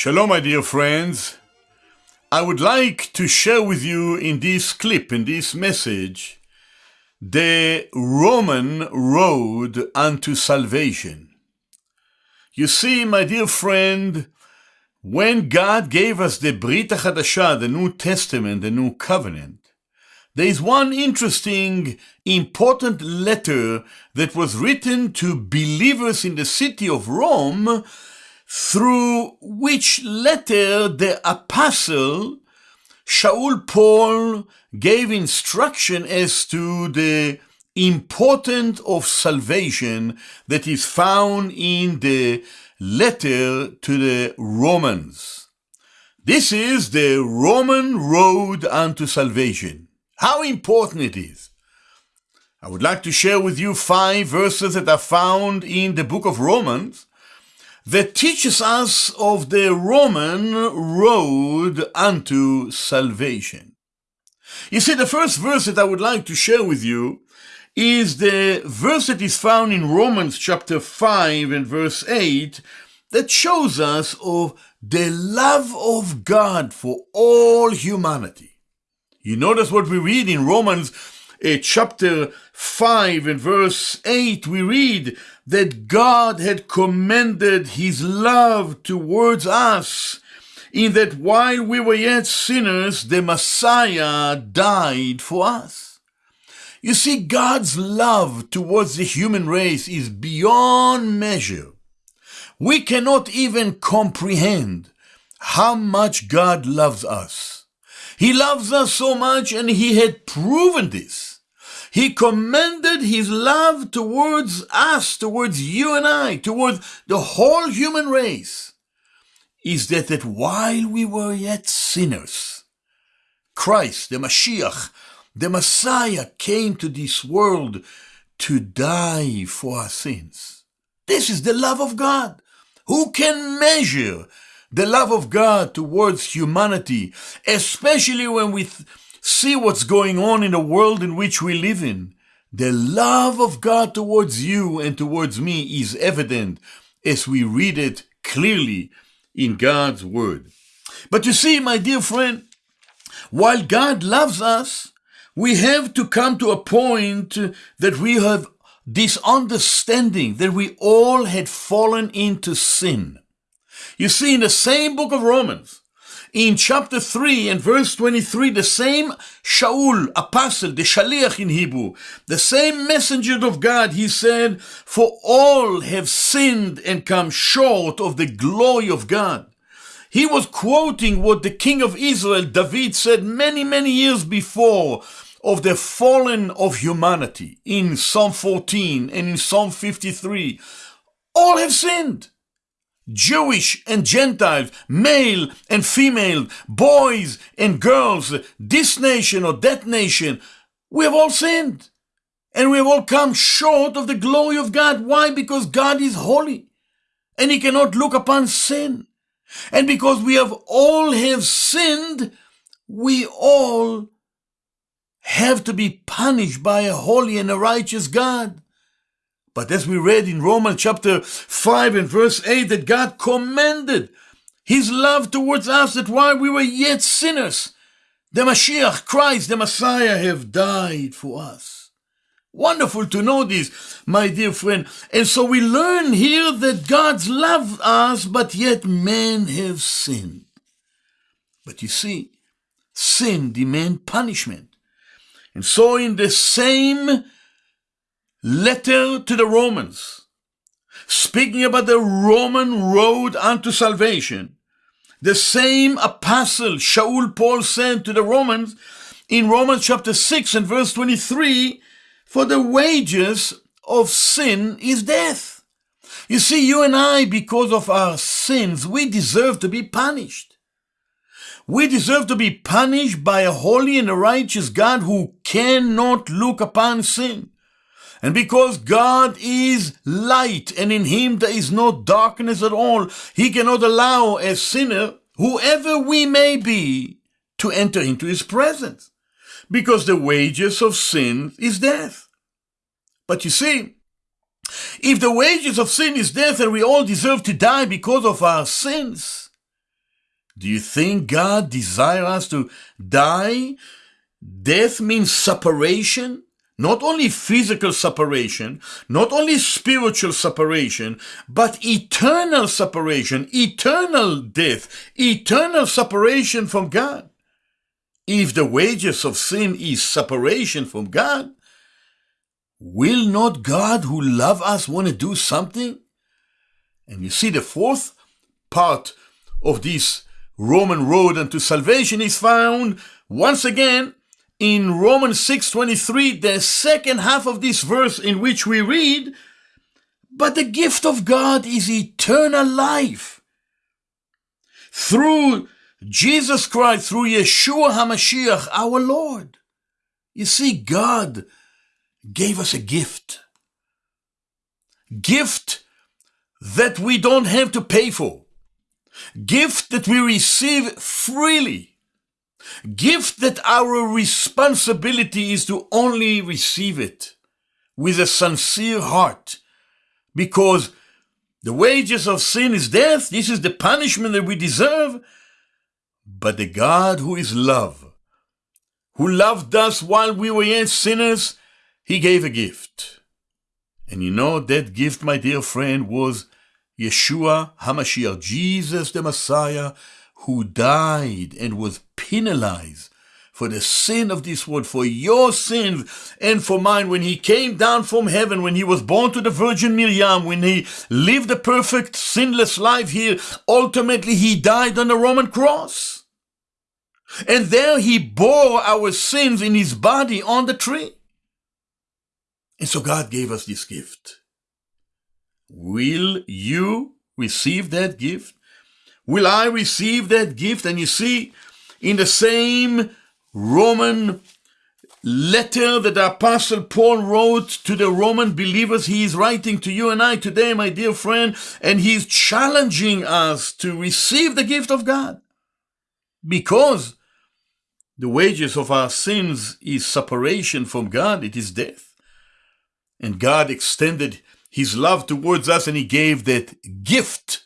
Shalom, my dear friends. I would like to share with you in this clip, in this message, the Roman road unto salvation. You see, my dear friend, when God gave us the Brit HaChadashah, the New Testament, the New Covenant, there is one interesting, important letter that was written to believers in the city of Rome, through which letter the apostle Shaul Paul gave instruction as to the importance of salvation that is found in the letter to the Romans. This is the Roman road unto salvation. How important it is. I would like to share with you five verses that are found in the book of Romans that teaches us of the Roman road unto salvation. You see, the first verse that I would like to share with you is the verse that is found in Romans chapter 5 and verse 8 that shows us of the love of God for all humanity. You notice what we read in Romans uh, chapter 5 and verse 8, we read that God had commended his love towards us in that while we were yet sinners, the Messiah died for us. You see, God's love towards the human race is beyond measure. We cannot even comprehend how much God loves us. He loves us so much and he had proven this. He commended his love towards us, towards you and I, towards the whole human race, is that, that while we were yet sinners, Christ, the Mashiach, the Messiah came to this world to die for our sins. This is the love of God. Who can measure the love of God towards humanity, especially when we see what's going on in the world in which we live in. The love of God towards you and towards me is evident as we read it clearly in God's Word. But you see, my dear friend, while God loves us, we have to come to a point that we have this understanding that we all had fallen into sin. You see, in the same book of Romans, in chapter 3 and verse 23, the same Shaul, apostle, the Shaliach in Hebrew, the same messenger of God, he said, For all have sinned and come short of the glory of God. He was quoting what the king of Israel, David, said many, many years before of the fallen of humanity in Psalm 14 and in Psalm 53. All have sinned. Jewish and Gentiles, male and female, boys and girls, this nation or that nation, we have all sinned. And we have all come short of the glory of God. Why? Because God is holy and he cannot look upon sin. And because we have all have sinned, we all have to be punished by a holy and a righteous God. But as we read in Romans chapter 5 and verse 8, that God commended his love towards us that while we were yet sinners, the Mashiach, Christ, the Messiah, have died for us. Wonderful to know this, my dear friend. And so we learn here that God's loved us, but yet men have sinned. But you see, sin demands punishment. And so in the same letter to the Romans, speaking about the Roman road unto salvation, the same apostle Shaul Paul sent to the Romans in Romans chapter 6 and verse 23, for the wages of sin is death. You see, you and I, because of our sins, we deserve to be punished. We deserve to be punished by a holy and a righteous God who cannot look upon sin. And because God is light and in him there is no darkness at all, he cannot allow a sinner, whoever we may be, to enter into his presence. Because the wages of sin is death. But you see, if the wages of sin is death and we all deserve to die because of our sins, Do you think God desires us to die? Death means separation, not only physical separation, not only spiritual separation, but eternal separation, eternal death, eternal separation from God. If the wages of sin is separation from God, will not God who love us want to do something? And you see the fourth part of this Roman road unto salvation is found once again in Romans 6:23, the second half of this verse in which we read, but the gift of God is eternal life. Through Jesus Christ, through Yeshua HaMashiach, our Lord. You see, God gave us a gift. Gift that we don't have to pay for. Gift that we receive freely. Gift that our responsibility is to only receive it with a sincere heart. Because the wages of sin is death. This is the punishment that we deserve. But the God who is love, who loved us while we were yet sinners, he gave a gift. And you know, that gift, my dear friend, was Yeshua HaMashiach, Jesus the Messiah, who died and was penalized for the sin of this world, for your sins and for mine, when he came down from heaven, when he was born to the Virgin Miriam, when he lived a perfect, sinless life here, ultimately he died on the Roman cross. And there he bore our sins in his body on the tree. And so God gave us this gift. Will you receive that gift? Will I receive that gift? And you see, in the same Roman letter that the Apostle Paul wrote to the Roman believers, he is writing to you and I today, my dear friend, and he's challenging us to receive the gift of God. Because the wages of our sins is separation from God, it is death. And God extended his love towards us and he gave that gift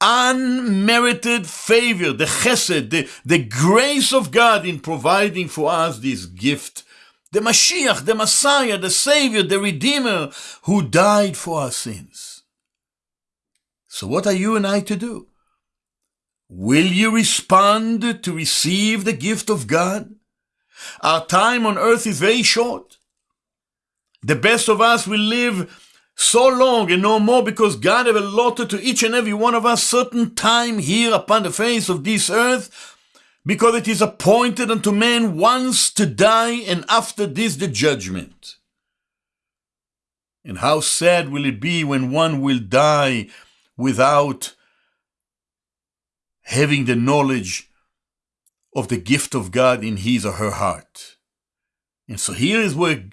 unmerited favor, the chesed, the, the grace of God in providing for us this gift. The Mashiach, the Messiah, the Savior, the Redeemer, who died for our sins. So what are you and I to do? Will you respond to receive the gift of God? Our time on earth is very short. The best of us will live so long and no more because God have allotted to each and every one of us certain time here upon the face of this earth because it is appointed unto man once to die and after this the judgment. And how sad will it be when one will die without having the knowledge of the gift of God in his or her heart. And so here is where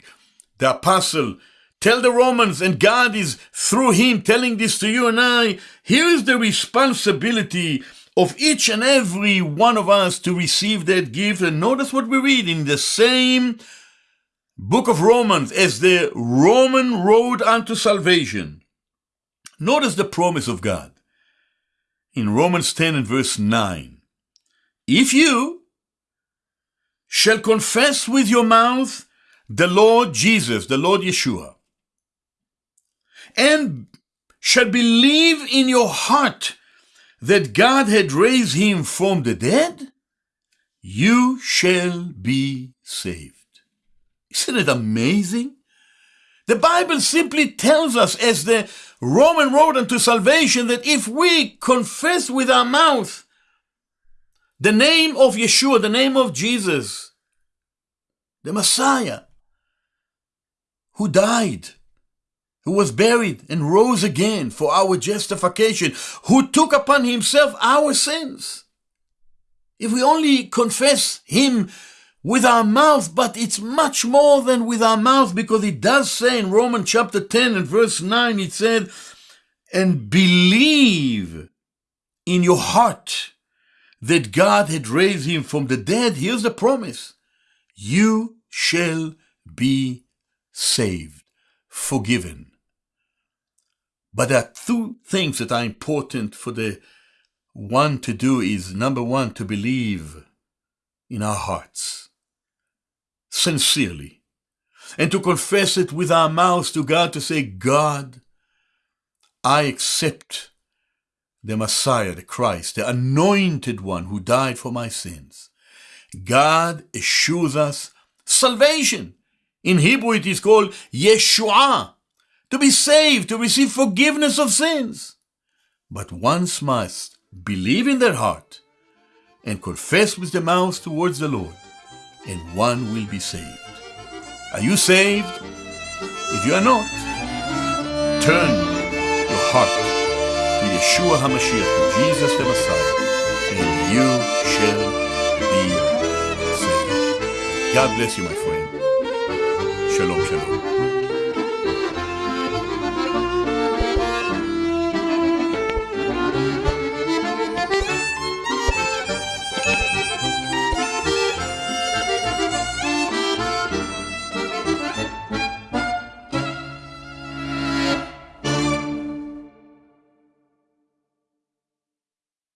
the apostle Tell the Romans, and God is through him telling this to you and I. Here is the responsibility of each and every one of us to receive that gift. And notice what we read in the same book of Romans as the Roman road unto salvation. Notice the promise of God in Romans 10 and verse 9. If you shall confess with your mouth the Lord Jesus, the Lord Yeshua, and shall believe in your heart that God had raised him from the dead, you shall be saved. Isn't it amazing? The Bible simply tells us, as the Roman road unto salvation, that if we confess with our mouth the name of Yeshua, the name of Jesus, the Messiah, who died who was buried and rose again for our justification, who took upon himself our sins. If we only confess him with our mouth, but it's much more than with our mouth because it does say in Romans chapter 10 and verse 9, it said, and believe in your heart that God had raised him from the dead. Here's the promise. You shall be saved, forgiven, but there are two things that are important for the one to do is number one, to believe in our hearts sincerely and to confess it with our mouths to God to say, God, I accept the Messiah, the Christ, the anointed one who died for my sins. God assures us salvation. In Hebrew, it is called Yeshua, to be saved, to receive forgiveness of sins. But once must believe in their heart and confess with the mouth towards the Lord, and one will be saved. Are you saved? If you are not, turn your heart to Yeshua HaMashiach, to Jesus the Messiah, and you shall be saved. God bless you, my friend. Shalom, shalom.